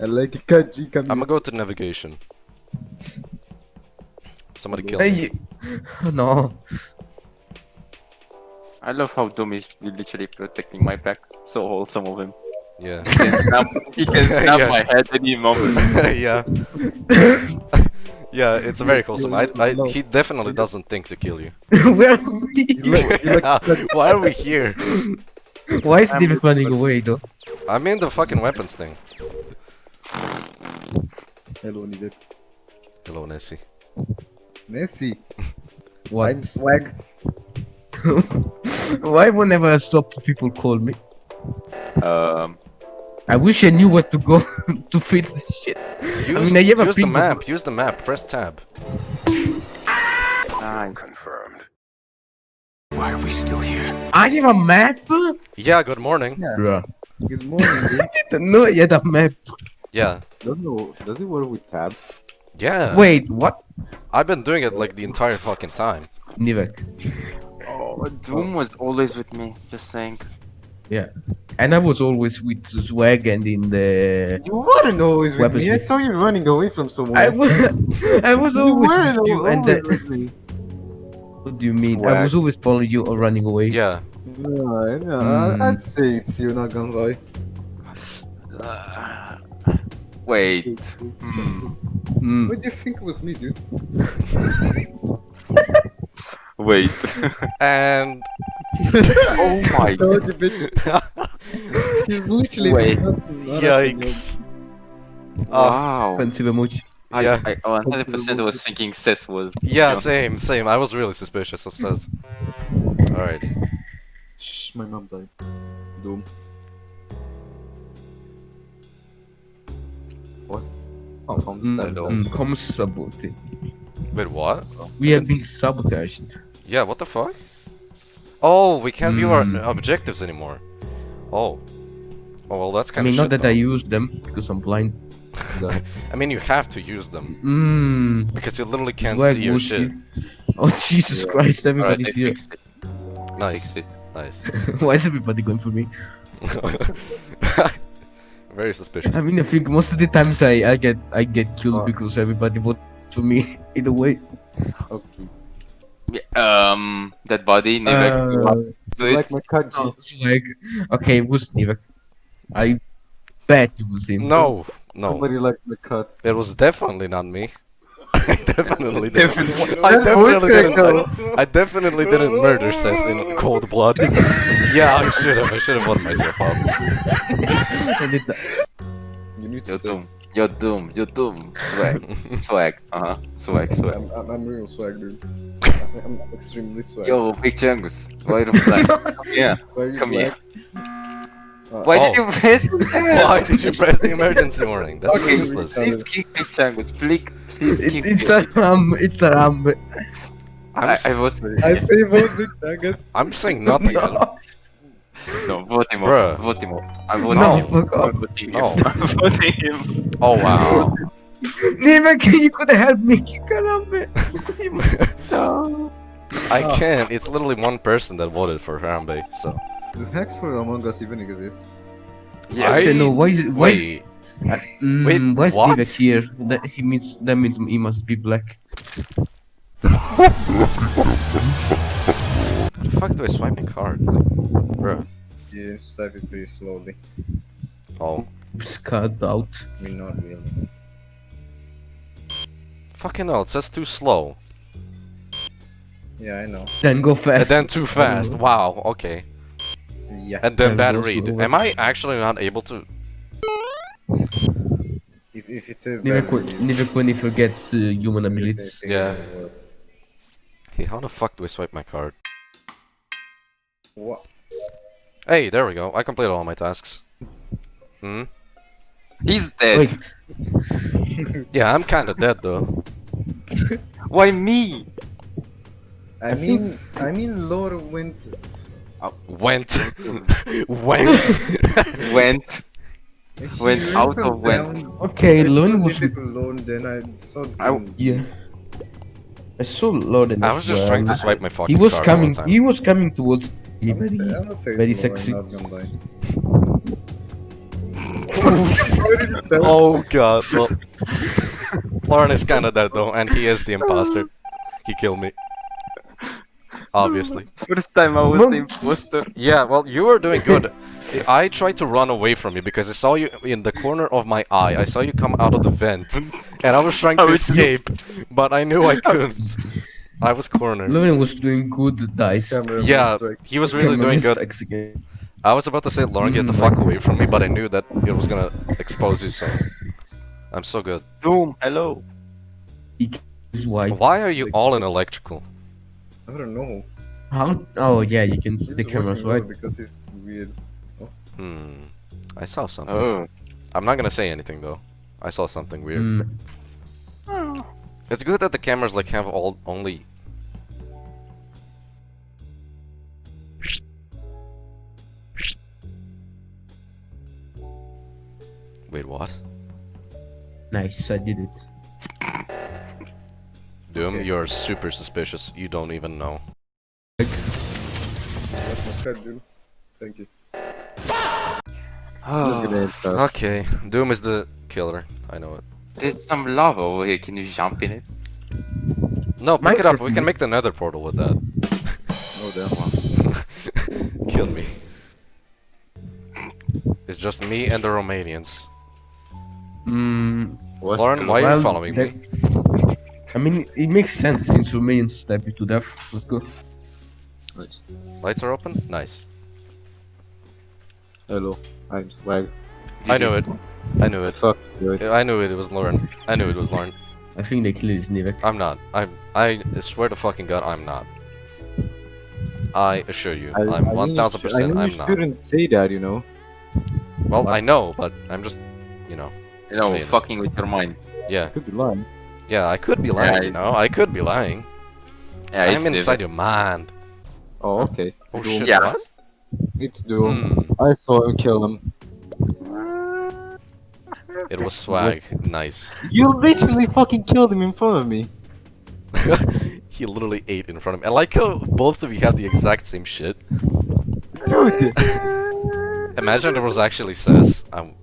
I like a Kaji come I'm gonna go to navigation. Somebody kill me. Hey, no. I love how Doom is literally protecting my back. So wholesome of him. Yeah. He can snap, he can snap Yeah. my head any moment. yeah. yeah, it's a very wholesome. I, I, he definitely doesn't think to kill you. Where are we? You like, you like Yeah, Why are we here? Why is I'm David running away though? I'm in the fucking weapons thing. Hello, Nivek. Hello, Nessie. Messi. What? I'm swag. Why whenever I stop people call me? Um, I wish I knew where to go to fix this shit. Use, mean, I have use the ping- map. Use the map. Press tab. nice. Confirmed. Why are we still here? I have a map? Yeah. Good morning. Bruh. Good morning. I didn't know I had a map. Yeah. Doesn't know, does it work with tab? Yeah. Wait, what? I've been doing it like the entire fucking time. Nivek. Oh, Doom was always with me. Just saying. Yeah. And I was always with Swag and in the... You weren't always with Weapons me. I with- saw you running away from someone. I was, I was you always weren't with you and always the... with me. What do you mean? I was always following you or running away. Yeah. No, no, Hmm. I'd say it's you, not gonna lie. Uh, wait. Hmm. Mm. What do you think was me, dude? Wait. And oh my No, god. the bitch. He's literally. Wait. nothing, nothing, yikes. Oh, Wow. Expensive emoji. I, Yeah. I 100% was thinking Seth was. yeah. you. Same. Same. I was really suspicious of Seth. All right. Shh, my mom died. Doom. What? Oh, I'm Mm, sad. no. mm. Wait. What? We have been sabotaged. Yeah. What the fuck? Oh, we can't view our Hmm. objectives anymore. Oh. Oh well, that's kind I mean, of not shit. that I use them because I'm blind. I mean, you have to use them Mmm. because you literally can't Swag see your shit. see- Oh Jesus Yeah. Christ! Everybody's I here. Nice. Nice. Why is everybody going for me? Very suspicious. I mean, I think most of the times I, I get I get killed Oh. because everybody votes for me. Either way. Okay. Yeah, um, that body, Nivek. Uh, do You like my Kaji? oh, Swag. Okay, it was Nivek. I bet it was him. No, no, Somebody like my cut. it was definitely not me. I definitely didn't. Definitely. I definitely didn't. I, I definitely didn't murder Seth in cold blood. yeah, I should have. I should have let myself up. I did that. You need to You're say. Doom. You're Doom. You're Doom. Swag. Swag. Uh huh. Swag. Swag. I'm, I'm, I'm real swag, dude. I'm, I'm extremely swag. Yo, Big Changus. Why the flag? Come here. Why are you Come here. Uh, Why did Oh. you press Why did you press the emergency warning? That's Okay, useless. please kick Big Changus. Please, please It, kick it's a ram. It's a ram. I'm, I, s- I vote for I say vote the Chagas. I'm saying nothing. No, vote him Bruh. off. Vote him off. I'm voting No, him. fuck off. I'm voting him. No. I'm voting him. Oh wow. Nivek, you could have helped me. Caramba. I can't. It's literally one person that voted for Harambe. So Do hacks for Among Us even exist? Yes. I don't know why. Is, why? Is, wait. mm, wait, why is what? Nivek here? That he means. That means he must be black. How the fuck do I swipe my card? Like, bruh. You swipe it pretty slowly. Oh. Scarred out. I mean, not really. Fucking hell, it says too slow. Yeah, I know. Then go fast. And then too fast. Wow, okay. Yeah. And then And bad read. slower. Am I actually not able to? If, if it says Nivek, bad when- review, Nivek when he forgets uh, human abilities. Yeah. Hey, how the fuck do I swipe my card? What? Hey, there we go. I completed all my tasks. Hmm? He's dead. Wait, Yeah, I'm kinda dead though. Why me? I mean, I mean, Lore went. Went. Went. Went. he Went out of went. okay, I saw Lone was. difficult Lore, then I saw. I- Yeah. I saw Lord and I was just trying to swipe my fucking He was card all the coming. He was coming towards me. I'm gonna say- I'm gonna say very sexy. I'm not gonna lie. Oh god. Well, Lauren is kinda dead though, and he is the imposter. He killed me. Obviously. First time I was the imposter. Yeah, well, you were doing good. I tried to run away from you because I saw you in the corner of my eye. I saw you come out of the vent, and I was trying to How is you- escape, but I knew I couldn't. I was cornered. Levin was doing good dice. Camera Yeah, strike. he was really Camera doing good. again. I was about to say, Lauren, get the Mm, fuck away from me, but I knew that it was gonna expose you, so... I'm so good. Doom, hello. Why. Why are you all in electrical? I don't know. How? Oh yeah, you can see He's the cameras, watching right? Because he's weird. Hmm. I saw something. Oh. I'm not gonna say anything, though. I saw something weird. Mm. It's good that the cameras, like, have all only... Wait, what? Nice, I did it. Doom, Okay. you're super suspicious. You don't even know. That's my cat, dude. Thank you. oh. Okay, Doom is the killer. I know it. There's some lava over here. Can you jump in it? No, pick it up. We can make the nether portal with that. Oh damn. Kill me. It's just me and the Romanians. Mm, What? Lauren, why are you following me? I mean, it makes sense since Romanians stab you to death. Let's go. Nice. Lights are open? Nice. Hello, I'm Swag. I knew it. I knew it. Fuck, dude. I knew it. It was Lauren. I knew it was Lauren. I think they killed Snivek. I'm not. I'm. I swear to fucking god, I'm not. I assure you, I, I'm I mean, thousand you sh- I percent. mean, I'm you not. shouldn't say that, you know. Well, I know, but I'm just, you know, You know, Saying fucking with your mind. yeah, Could be lying. yeah. I could be lying. Yeah, you I- know, I could be lying. Yeah, I'm inside different. your mind. Oh, okay. Oh Doom. shit! Yeah. What? It's Doom. Hmm. I saw him kill him. It was swag. Nice. You literally fucking killed him in front of me. he literally ate in front of me. I like how both of you have the exact same shit. Dude. Imagine there was actually says. I'm...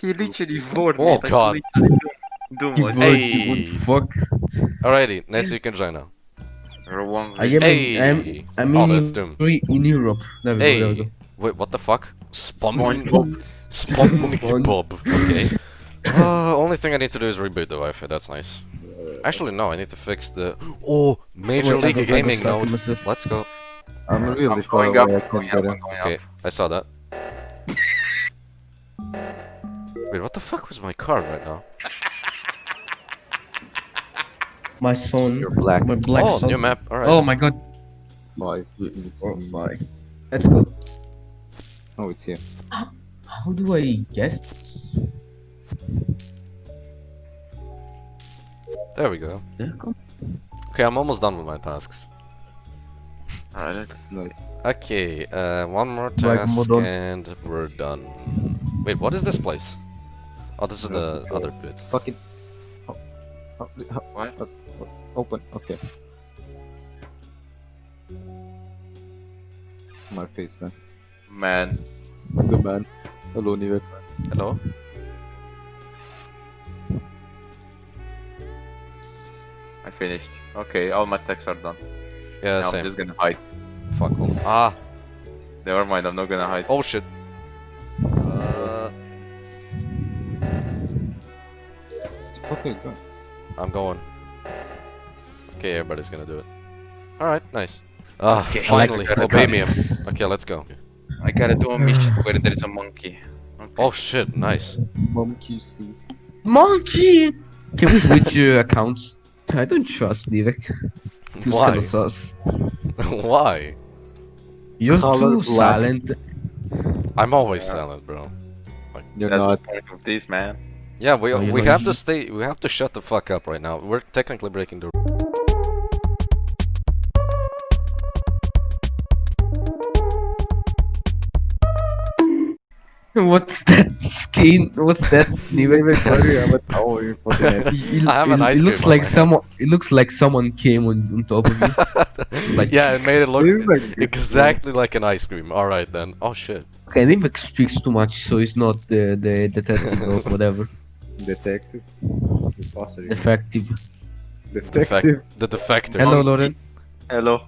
He literally vored Oh, God. Doom You was would, you would Hey. fuck. alrighty, next you can join now. I am, Hey. in, I'm, I'm Oh, in, in Europe. There we go, there we go. Wait, what the fuck? SpongeBob. SpongeBob. Spon- Bob. Okay. Uh, only thing I need to do is reboot the Wi-Fi. That's nice. Actually, no. I need to fix the. Oh, Major Wait, League got- I got Gaming stuck node. myself. Let's go. I'm really I'm going up, I I'm going up, I'm going Okay, up. I saw that. Wait, what the fuck was my card right now? My son. You're black. My black oh, son. new map. Alright. Oh my god. Five. Four, five. Let's go. Oh, it's here. How do I guess? There we go. Yeah. Okay, I'm almost done with my tasks. Alright, let's. Okay, uh, one more task Modon. and we're done. Wait, what is this place? Oh, this is the other bit. Fucking. Oh, oh, oh, What? oh, open. Okay. My face, man. Man. Good man. Hello, Nivek. Hello? I finished. Okay, all my texts are done. Yeah, now I'm just gonna hide. Fuck all. Ah, Never mind, I'm not gonna hide. oh shit. Uh, It's fucking good. I'm going. Okay, everybody's gonna do it. Alright, nice. Ah, Okay, finally, like obey me. Okay, let's go. I gotta do a mission where there is a monkey. Okay. Oh shit, nice. Monkey too. Monkey! Can we switch uh, accounts? I don't trust Nivek. Why? kinda sus. Why? You're Color too black. silent. I'm always Yeah. silent, bro. You're That's not. the point of this, man. Yeah, we Oh, we have to stay. We have to shut the fuck up right now. We're technically breaking the. What's that skin? What's that Nivek, Nivek? why do you have a towel fucking? It, I have an it- ice it looks like someone. It looks like someone came on, on top of me. Like- yeah, it made it look Nivek, exactly like an ice cream. All right then. Oh shit. Okay, Nivek speaks too much, so he's not the the detective or whatever. Detective. Imposter. Effective. Detective. The defector. Hello, Lauren. Hello.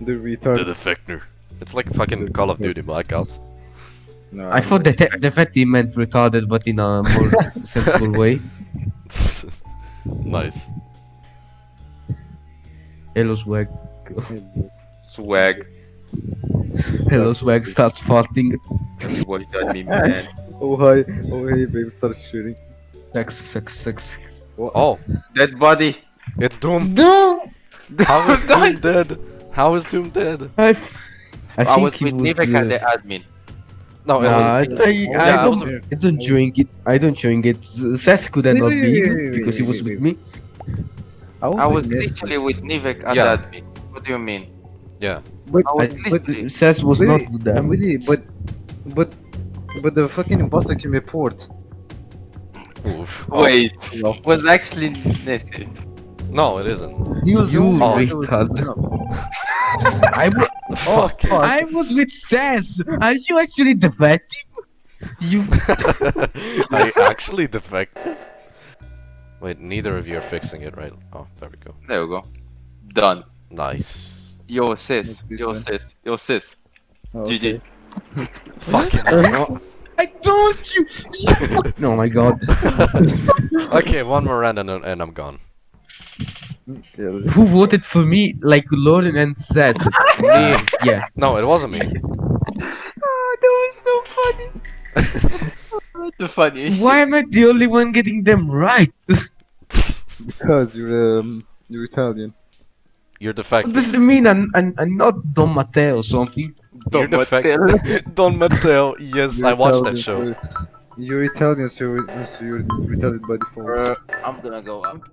The retard. The defector. It's like fucking Call of Duty Blackouts. No, I thought the that defective meant retarded, but in a more sensible way. nice. Hello, swag. Swag. Hello, swag starts farting. You watch that meme, man. Oh hi. Oh hey, babe, start shooting. Sex, sex, sex. Oh, Dead body. it's Doom. Doom. How is Die. Doom dead? How is Doom dead? I, I, I, think was he with would, Nivek and the admin. No, it Nah, I, was. I, I Yeah, I don't, was- I don't drink it. I don't drink it. Sass could have Wait, not be wait, wait, because he was wait, with me. I was, I was with Nessie. literally with Nivek and Yeah. admin. What do you mean? Yeah. But, I was but, literally. Sass was wait, not with them. wait, but, but, but the fucking imposter can report. Oof. Oh, Wait. Was actually Nessie. No, it isn't. He was You the one who was- retard. I, oh, Fuck. I was with Sass. Are you actually defective? You. I actually defect. Wait, neither of you are fixing it, right? Oh, there we go. There we go. Done. Nice. Yo sis. This Yo sis. Yo sis. Oh, GG. Fucking hell. I told you. no, oh my god. okay, one more round and, and I'm gone. Yeah, Who voted for me like Lauren and Sass? Me. Yeah. No, it wasn't me. Oh, that was so funny. the funniest Why am I the only one getting them right? because you're um, you're Italian. You're What defective. does it mean? I'm, I'm, I'm not Don Matteo or something. You're Don defective. Don Matteo. Yes, You're I watched that Italian, show. so- You're Italian, so you're, so you're retarded by default. shit. I'm gonna go up.